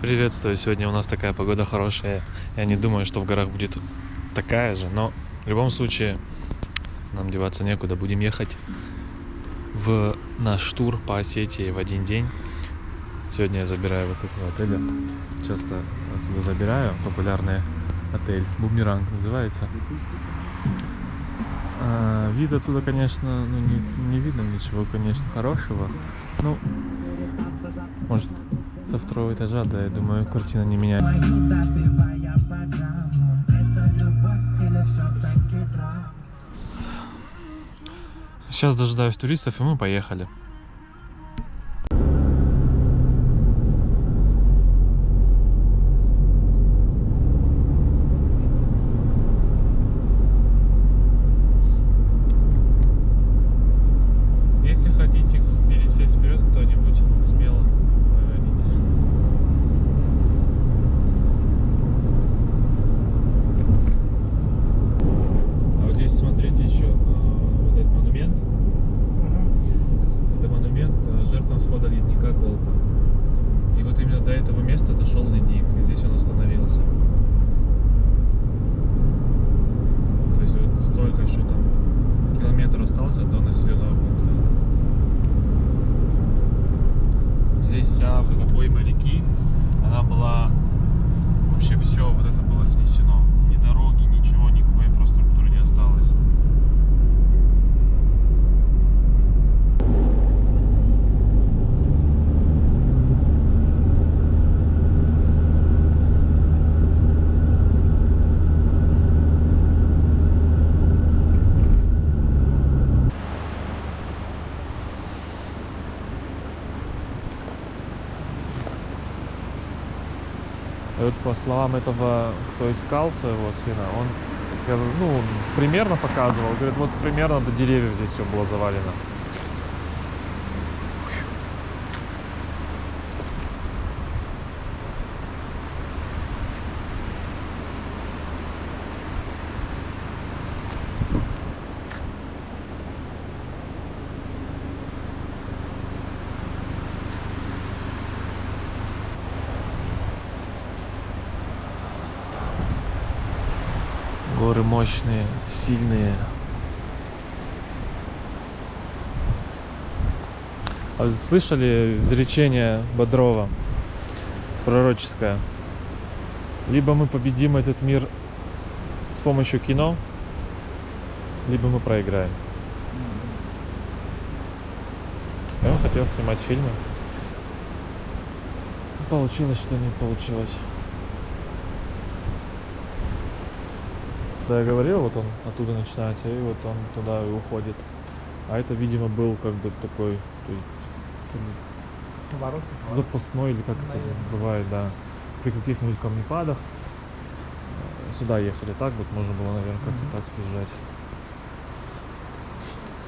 Приветствую, сегодня у нас такая погода хорошая. Я не думаю, что в горах будет такая же, но в любом случае нам деваться некуда. Будем ехать в наш тур по Осетии в один день. Сегодня я забираю вот с этого отеля. Часто отсюда забираю. Популярный отель. Бумеранг называется. А, вид отсюда, конечно, ну, не, не видно ничего, конечно, хорошего. Ну, может, со второго этажа, да, я думаю, картина не меняет. драм Сейчас дожидаюсь туристов, и мы поехали. Если хотите пересесть вперед кто-нибудь, смело говорите. А вот здесь смотрите еще а, вот этот монумент. Это монумент а, жертвам схода ледника Колка. И вот именно до этого места дошел ледник, и здесь он остановился. То есть вот столько еще там километр остался до населенного пункта. Здесь вся вот эта пойма реки, она была вообще все вот это было снесено. Ни дороги, ничего, никакой инфраструктуры не осталось. И вот по словам этого, кто искал своего сына, он ну, примерно показывал, говорит, вот примерно до деревьев здесь все было завалено. Горы мощные, сильные. А вы слышали изречение Бодрова пророческое? Либо мы победим этот мир с помощью кино, либо мы проиграем. Я хотел снимать фильмы. Получилось, что не получилось. Да, я говорил, вот он оттуда начинается, и вот он туда и уходит. А это, видимо, был как бы такой то есть, Поворот. запасной, или как это Наверное. бывает, да. При каких-нибудь камнепадах сюда ехали так, вот можно было, наверное, как-то Мгм. так съезжать.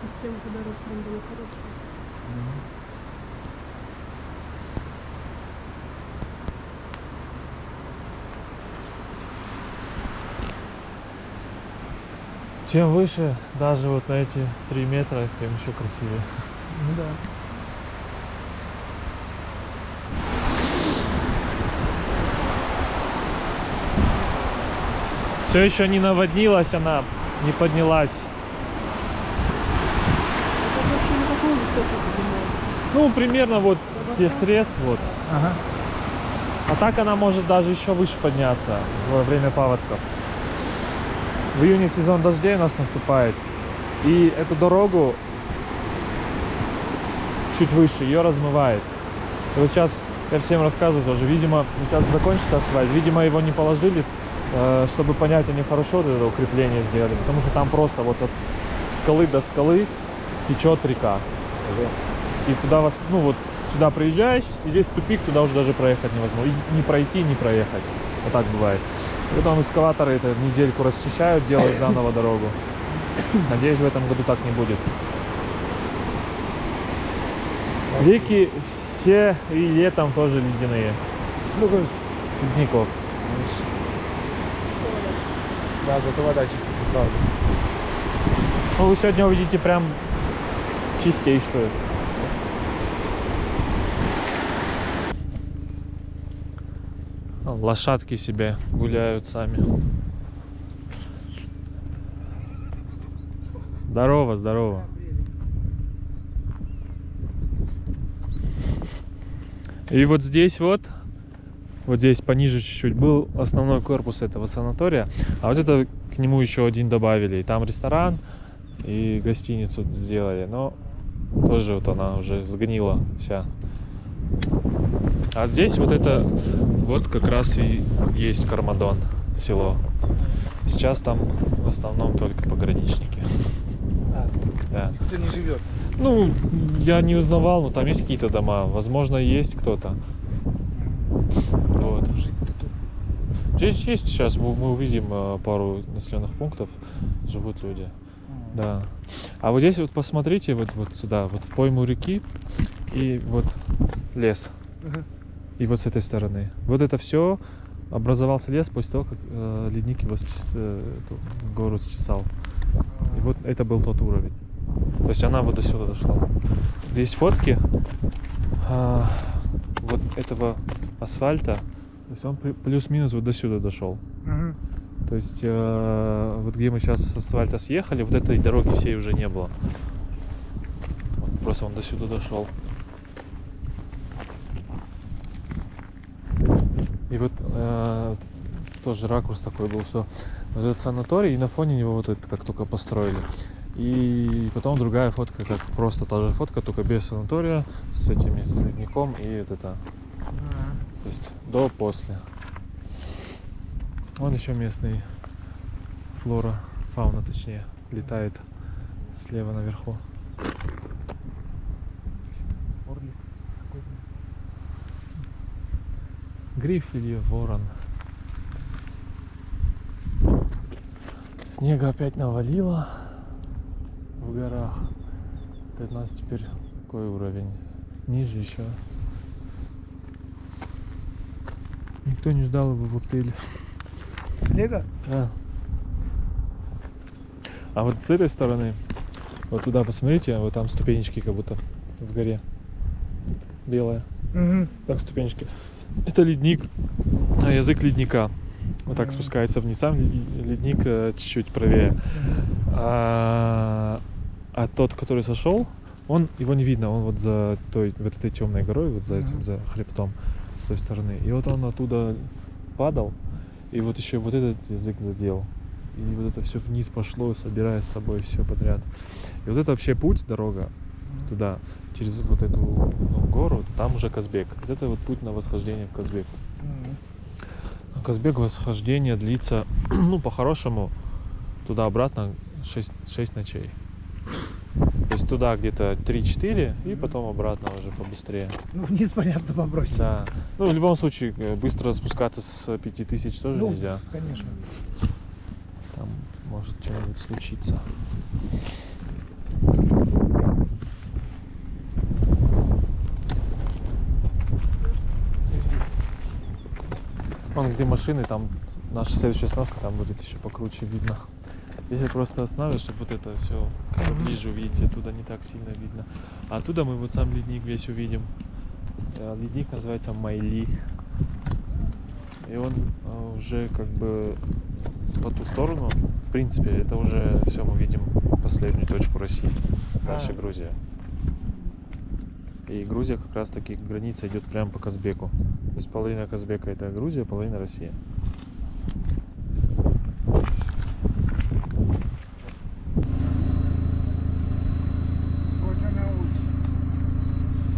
Системка дорог прям была хорошая. Чем выше, даже вот на эти три метра, тем еще красивее. Ну да. Все еще не наводнилась она, не поднялась. Ну, примерно вот где срез, вот. Ага. А так она может даже еще выше подняться во время паводков. В июне сезон дождей у нас наступает. И эту дорогу чуть выше, ее размывает. И вот сейчас я всем рассказываю тоже. Видимо, сейчас закончится асфальт. Видимо, его не положили, э, чтобы понять, они хорошо вот это укрепление сделали. Потому что там просто вот от скалы до скалы течет река. И туда, вот, ну вот, сюда приезжаешь, и здесь тупик, туда уже даже проехать невозможно. И не пройти, не проехать. Вот так бывает. И потом эскаваторы это недельку расчищают, делают заново дорогу. Надеюсь, в этом году так не будет. Реки все и летом тоже ледяные. С ледников. да, зато вода чистая, правда. Ну, вы сегодня увидите прям чистейшую. Лошадки себе гуляют сами. Здорово, здорово. И вот здесь вот, вот здесь пониже чуть-чуть был основной корпус этого санатория, а вот это к нему еще один добавили. И там ресторан, и гостиницу сделали, но тоже вот она уже сгнила вся. А здесь вот это, вот как раз и есть Кармадон, село. Сейчас там в основном только пограничники. А, Да. никто не живет. Ну, я не узнавал, но там есть какие-то дома. Возможно, есть кто-то. Вот. Здесь есть сейчас, мы, увидим э, пару населенных пунктов, живут люди. Да. А вот здесь вот посмотрите, вот, вот сюда, вот в пойму реки и вот лес. Ага. И вот с этой стороны. Вот это все образовался лес после того, как э, ледник его э, эту гору счесал. И вот это был тот уровень. То есть она вот до сюда дошла. Есть фотки а, вот этого асфальта. То есть он плюс-минус вот до сюда дошел. Ага. То есть э, вот где мы сейчас с асфальта съехали, вот этой дороги всей уже не было. Вот просто он до сюда дошел. И вот э, тоже ракурс такой был, что вот этот санаторий, и на фоне него вот это как только построили. И потом другая фотка, как просто та же фотка, только без санатория, с этими, с ледником и вот это. То есть до-после. Вон еще местный флора, фауна точнее, летает слева наверху. Орлик какой-то. Гриф или ворон. Снега опять навалило в горах. Это у нас теперь какой уровень? Ниже еще. Никто не ждал его в отеле. Снега? А. А вот с этой стороны, вот туда посмотрите, вот там ступенечки как будто в горе. Белая. Угу. Так, ступенечки. Это ледник, а, язык ледника. Вот так спускается вниз. Сам ле- ледник э, чуть-чуть правее. А, а тот, который сошел, он его не видно, он вот за той, вот этой темной горой, вот за этим, за хребтом с той стороны. И вот он оттуда падал, и вот еще вот этот язык задел. И вот это все вниз пошло, собирая с собой все подряд. И вот это вообще путь, дорога туда, через вот эту ну, гору, там уже Казбек. Вот это вот путь на восхождение в Казбек. А Казбек восхождение длится, ну, по-хорошему, туда-обратно 6, 6 ночей. То есть туда где-то 3-4, и потом обратно уже побыстрее. Ну, вниз, понятно, побросить. Да. Ну, в любом случае, э, быстро спускаться с 5000 тоже Ну, нельзя. конечно. Там может что-нибудь случиться. Вон где машины, там наша следующая остановка, там будет еще покруче видно. Если просто останавливаешь, чтобы вот это все ближе увидеть, оттуда не так сильно видно. А оттуда мы вот сам ледник весь увидим. Э, Ледник называется Майли. И он э, уже как бы по ту сторону, в принципе, это уже все мы видим последнюю точку России. Дальше А. Грузия. И Грузия как раз таки граница идет прямо по Казбеку. То есть половина Казбека это Грузия, половина Россия. Вот она улица.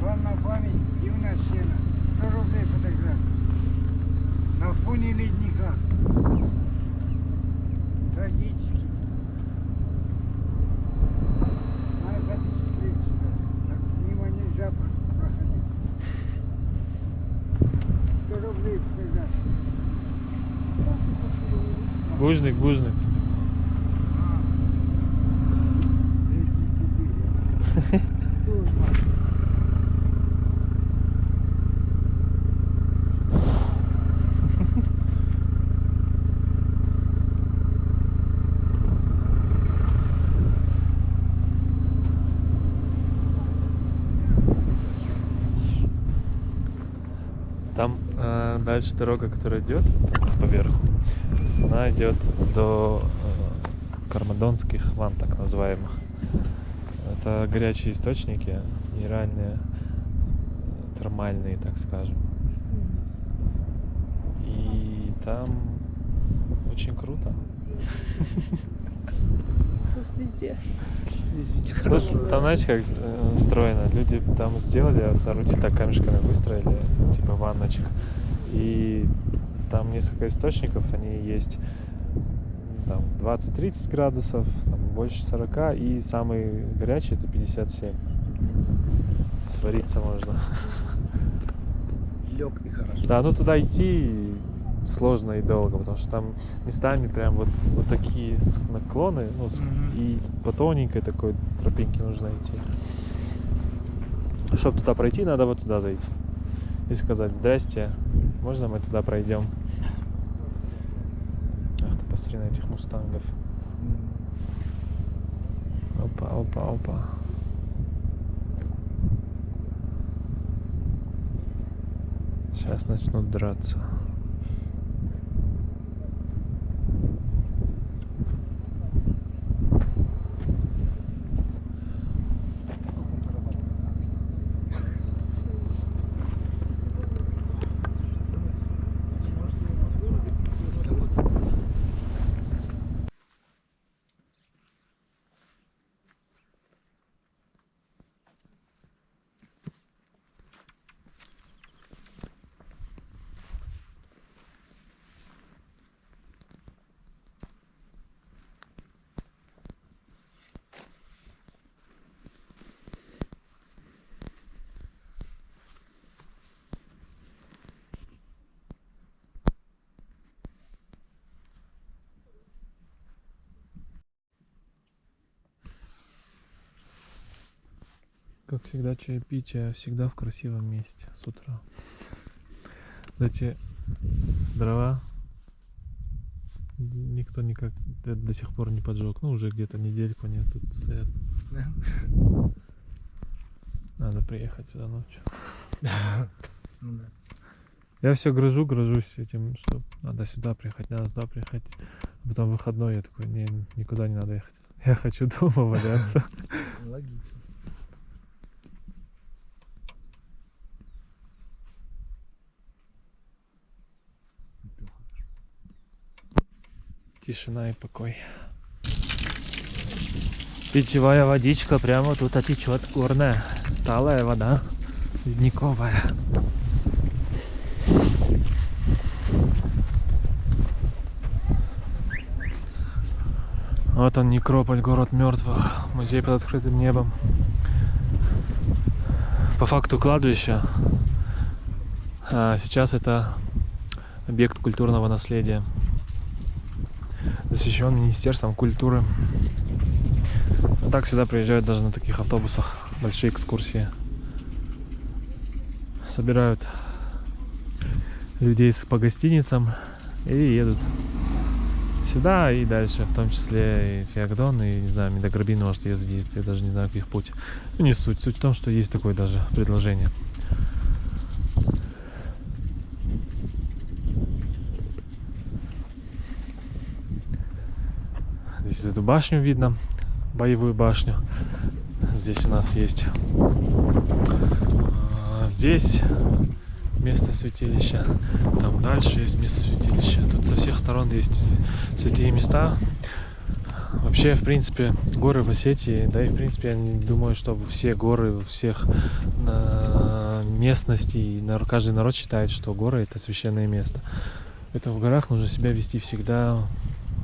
Вам на память дивная сцена. 100 рублей фотография. На фоне ледника. Трагически. Надо запечатлеть сюда. Так мимо нельзя про- проходить. 100 рублей фотография. Бужник, бужник. А. Ледники бегают. Там А дальше дорога, которая идет поверху, она идет до э, Кармадонских ван, так называемых. Это горячие источники, минеральные, термальные, так скажем. И там очень круто. Тут везде. Ну, там, знаете, как э, устроено? Люди там сделали, соорудили так камешками, выстроили, типа ванночек. И там несколько источников, они есть там 20-30 градусов, там больше 40, и самый горячий это 57. Свариться можно. Лег и хорошо. Да, ну туда идти сложно и долго, потому что там местами прям вот, вот такие наклоны, ну, Мгм. и по тоненькой такой тропинке нужно идти. Чтобы туда пройти, надо вот сюда зайти. И сказать, здрасте, можно мы туда пройдем? Ах ты, посмотри на этих мустангов. Опа, опа, опа. Сейчас начнут драться. Как всегда, чаепитие всегда в красивом месте с утра. Эти дрова никто никак до, до сих пор не поджег. Ну, уже где-то недельку они тут стоят. Надо приехать сюда ночью. Ну да. Я все грыжу, грыжусь этим, что надо сюда приехать, надо туда приехать. А потом выходной я такой, не, никуда не надо ехать. Я хочу дома валяться. Логично. Тишина и покой. Питьевая водичка прямо тут отечет горная. Талая вода. Ледниковая. Вот он, Некрополь, город мертвых. Музей под открытым небом. По факту кладбище. А сейчас это объект культурного наследия защищен Министерством культуры. А так сюда приезжают даже на таких автобусах большие экскурсии. Собирают людей по гостиницам и едут сюда и дальше, в том числе и Феогдон, и, не знаю, Медограбин может ездить, я даже не знаю, каких путь. Ну, не суть. Суть в том, что есть такое даже предложение. Здесь вот эту башню видно, боевую башню. Здесь у нас есть а, здесь место святилища, там дальше есть место святилища. Тут со всех сторон есть святые места. Вообще, в принципе, горы в Осетии, да и в принципе, я не думаю, что все горы всех а, местностей, каждый народ считает, что горы это священное место. Это в горах нужно себя вести всегда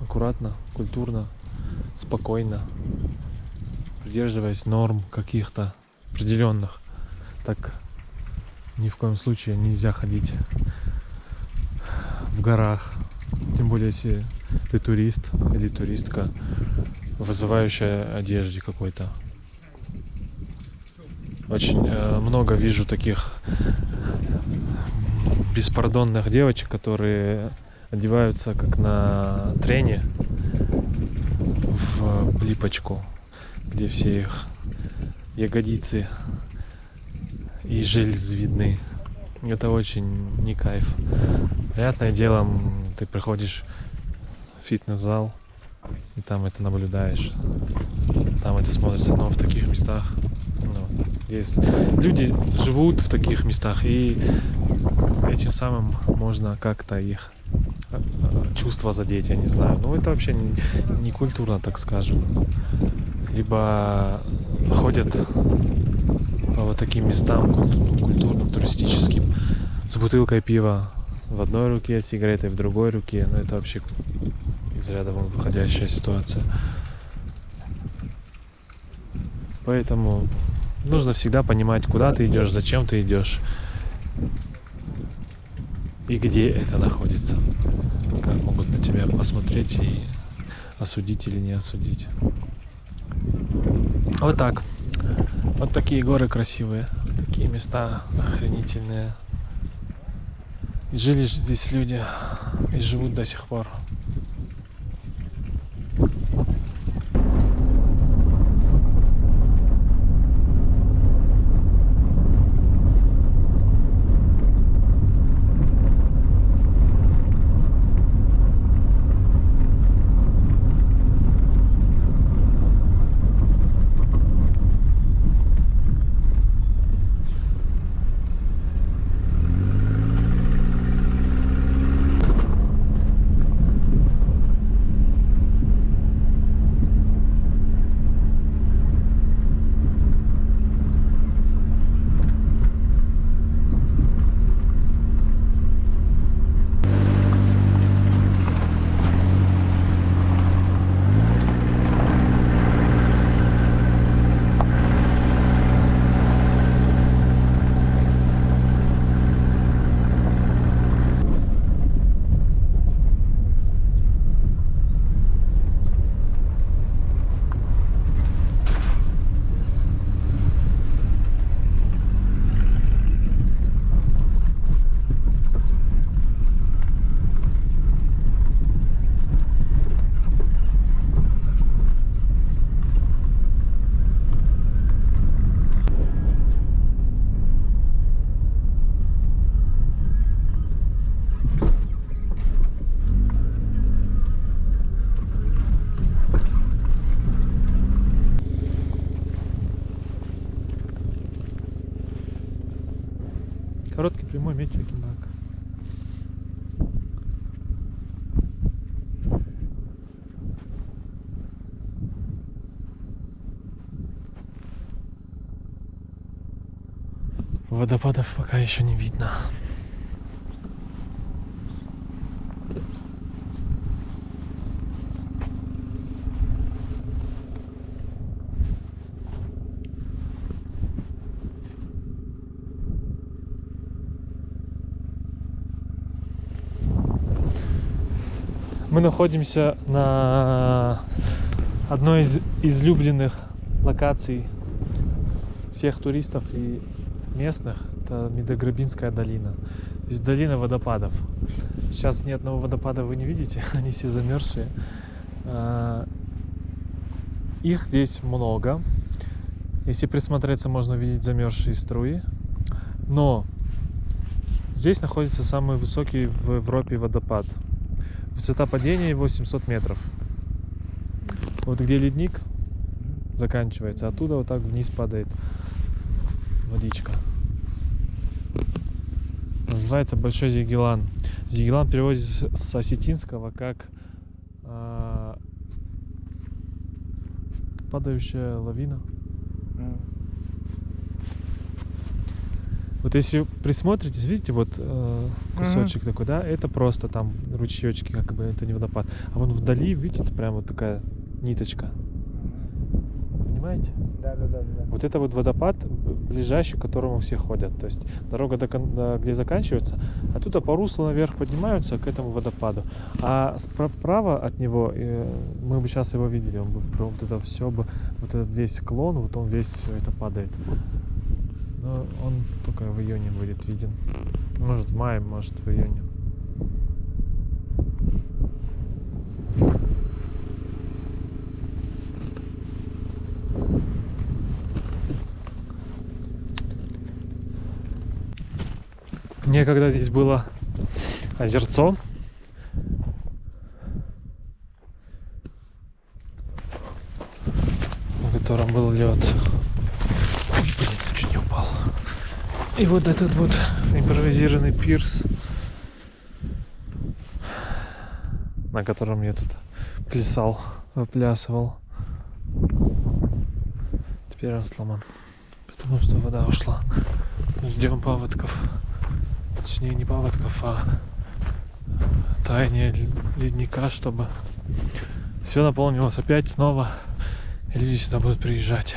аккуратно, культурно, спокойно, придерживаясь норм каких-то определенных. Так ни в коем случае нельзя ходить в горах. Тем более, если ты турист или туристка, в вызывающей одежде какой-то. Очень э, много вижу таких беспардонных девочек, которые одеваются как на трене в плипочку, где все их ягодицы и железы видны. Это очень не кайф. Понятное дело, ты приходишь в фитнес-зал, и там это наблюдаешь. Там это смотрится, но в таких местах ну, есть люди живут в таких местах, и этим самым можно как-то их чувства задеть, я не знаю. Ну, это вообще не, не культурно, так скажем. Либо ходят по вот таким местам куль- культурным, туристическим, с бутылкой пива в одной руке, сигаретой в другой руке. Ну, это вообще из ряда вон выходящая ситуация. Поэтому нужно всегда понимать, куда ты идешь, зачем ты идешь и где это находится. Как могут на тебя посмотреть и осудить или не осудить. Вот так. Вот такие горы красивые, такие места охренительные. И жили здесь люди, и живут до сих пор. Короткий прямой меч Акинак. Водопадов пока еще не видно. Мы находимся на одной из излюбленных локаций всех туристов и местных. Это Медограбинская долина. Здесь долина водопадов. Сейчас ни одного водопада вы не видите, они все замерзшие. А, Их здесь много. Если присмотреться, можно увидеть замерзшие струи. Но здесь находится самый высокий в Европе водопад. Высота падения его 700 метров. Вот где ледник заканчивается, оттуда вот так вниз падает водичка. Называется Большой Зигелан. Зигелан переводится с осетинского как а, падающая лавина. Вот если присмотритесь, видите, вот э, кусочек такой, да, это просто там ручеечки, как бы это не водопад. А вон вдали, видите, прям вот такая ниточка. Понимаете? Да, да, да, да. Вот это вот водопад, ближайший, к которому все ходят. То есть дорога, до, до- где заканчивается, оттуда по руслу наверх поднимаются к этому водопаду. А справа от него, э, мы бы сейчас его видели, он бы вот это все бы, вот этот весь склон, вот он весь все это падает. Но он только в июне будет виден. Может в мае, может в июне. Некогда здесь было озерцо. В котором был лед. Блин, чуть не упал. И вот этот вот импровизированный пирс, на котором я тут плясал, выплясывал. Теперь он сломан, потому что вода ушла. Ждем паводков. Точнее, не паводков, а таяние ль- ледника, чтобы все наполнилось опять снова. И люди сюда будут приезжать.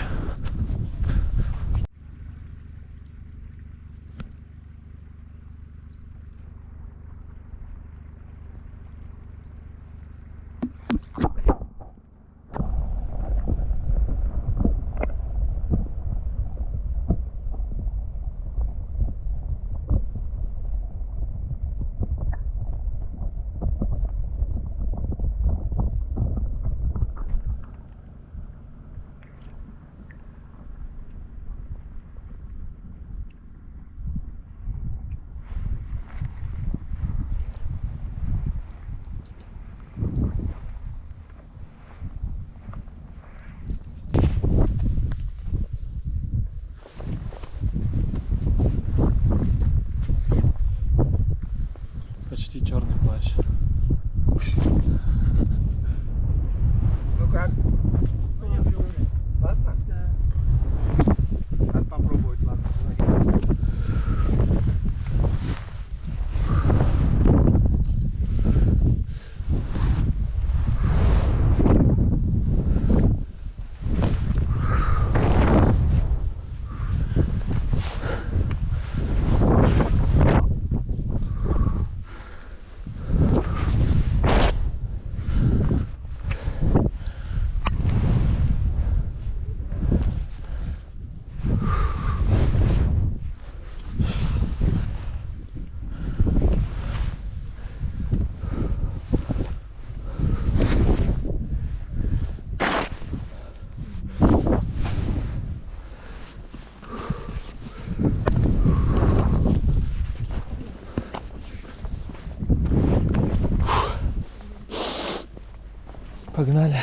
Погнали.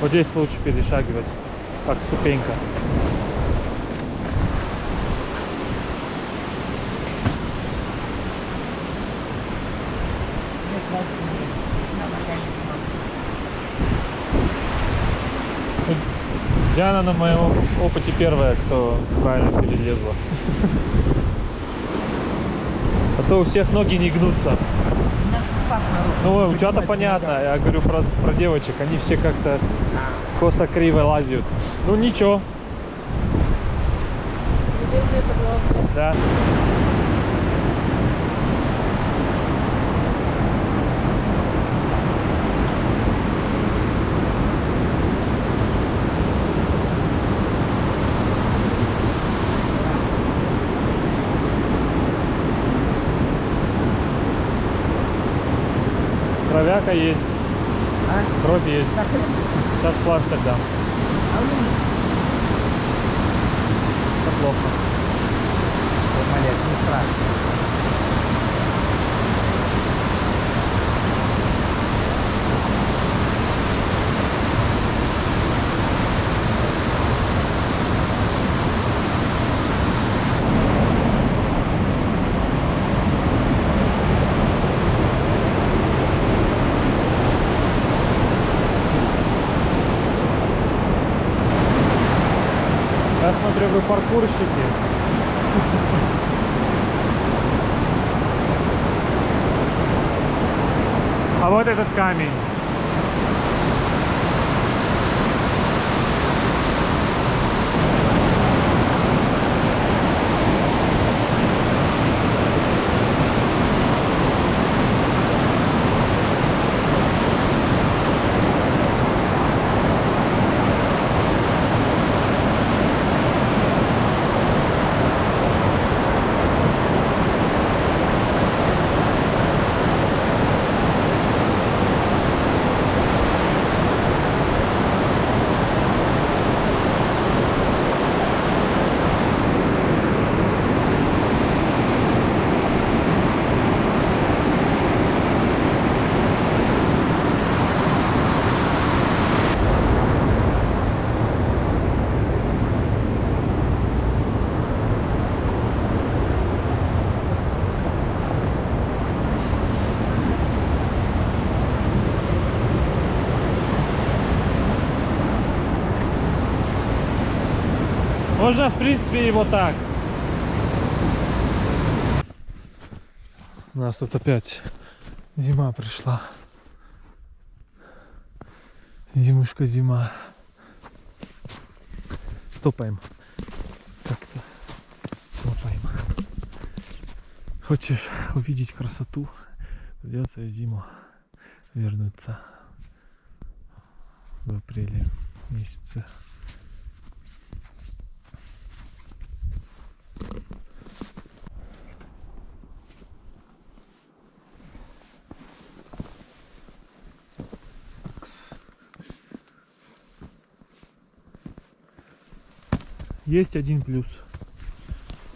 Вот здесь лучше перешагивать, как ступенька. Диана на моем опыте первая, кто правильно перелезла. А то у всех ноги не гнутся. Ну, у тебя-то понятно. Я говорю про, про девочек. Они все как-то косо-криво лазят. Ну, ничего. Да. Кровяка есть. Кровь есть. Сейчас пластырь дам. Это плохо. Молодец, не страшно. Я паркурщики. А вот этот камень. Можно, в принципе, и вот так. У нас тут опять зима пришла. Зимушка, зима. Топаем. Как-то топаем. Хочешь увидеть красоту, придется зиму вернуться в апреле месяце. Есть один плюс.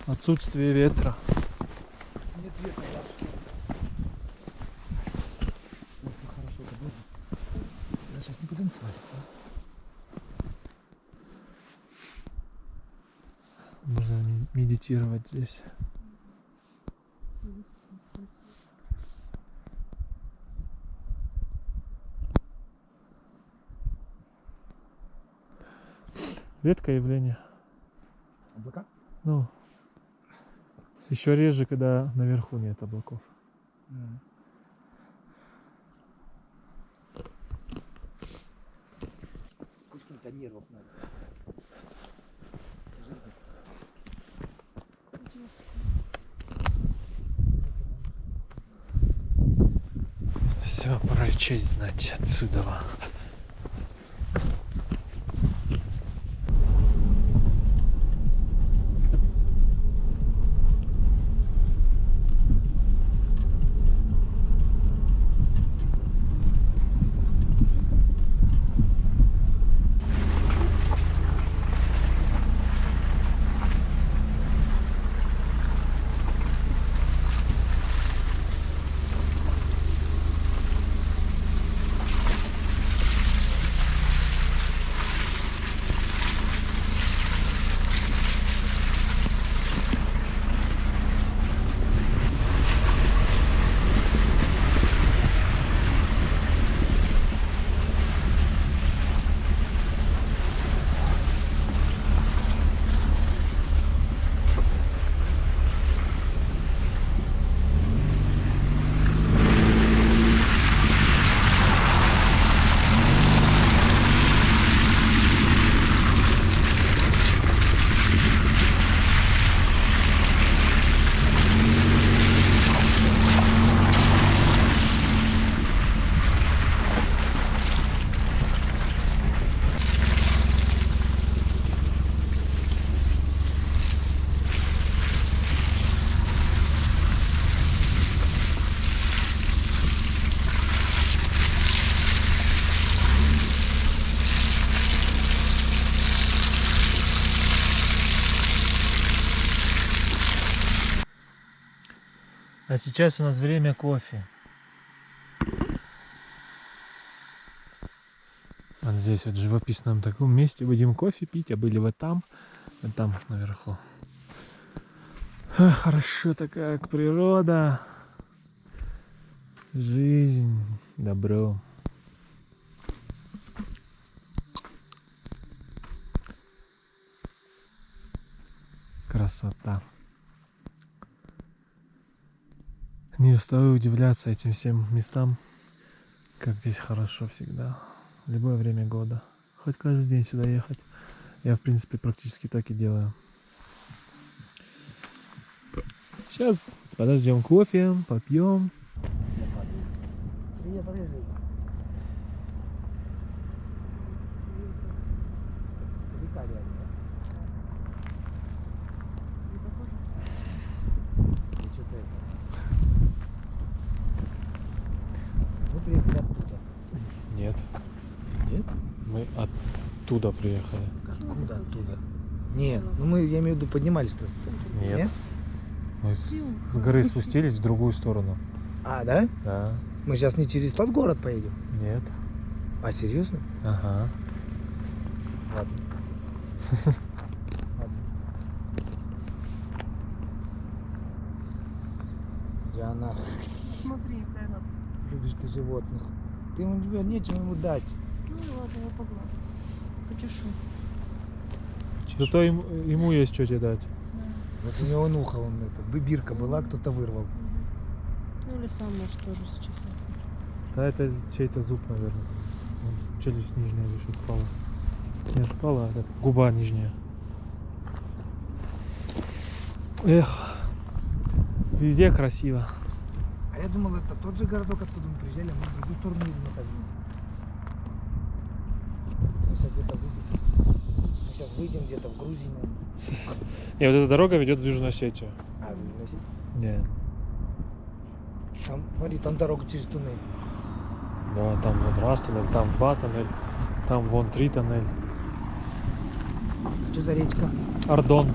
Отсутствие ветра. Нет ветра, Хорошо, это будет. Я сейчас не будем свалить. Можно медитировать здесь. Редкое явление. Облака? Ну, еще реже, когда наверху нет облаков. Сколько-то нервов надо. Все, пора честь знать отсюда. А сейчас у нас время кофе. Вот здесь вот в живописном таком месте будем кофе пить, а были вот там, вот там наверху. Ах, хорошо такая природа, жизнь, добро. Красота. Не устаю удивляться этим всем местам, как здесь хорошо всегда, любое время года. Хоть каждый день сюда ехать. Я, в принципе, практически так и делаю. Сейчас подождем кофе, попьем. Привет, рыжий. Река реально, да? И что-то это. Мы приехали оттуда. Нет, Нет? мы оттуда приехали. Откуда оттуда? Нет, ну мы, я имею в виду, поднимались-то с... Нет. Мы с, с горы спустились в другую сторону. А, да? Да. Мы сейчас не через тот город поедем? Нет. А, серьезно? Ага. Ладно. Ладно. Диана, Смотри, любишь ты животных. Ты ему тебе нечем ему дать. Ну ладно, я погладу. Почешу. чешет. Зато ему, ему есть что тебе дать. Вот у него нуха, он это, бирка была, кто-то вырвал. Ну или сам может тоже счесаться. Да это чей-то зуб, наверное. Вон, Челюсть нижняя лишь отпала. Не отпала, а губа нижняя. Эх, везде красиво. А я думал, это тот же городок, откуда мы приезжали, а мы в другую сторону. Мы сейчас где-то выйдем. Мы сейчас выйдем где-то в Грузии, наверное. И вот эта дорога ведет в Южную Осетию. А, в Южной Осетии? Не, Там, смотри, там дорога через туннель. да, там вот раз тоннель, там два тоннель, там вон три тоннель. Что за речка? Ардон.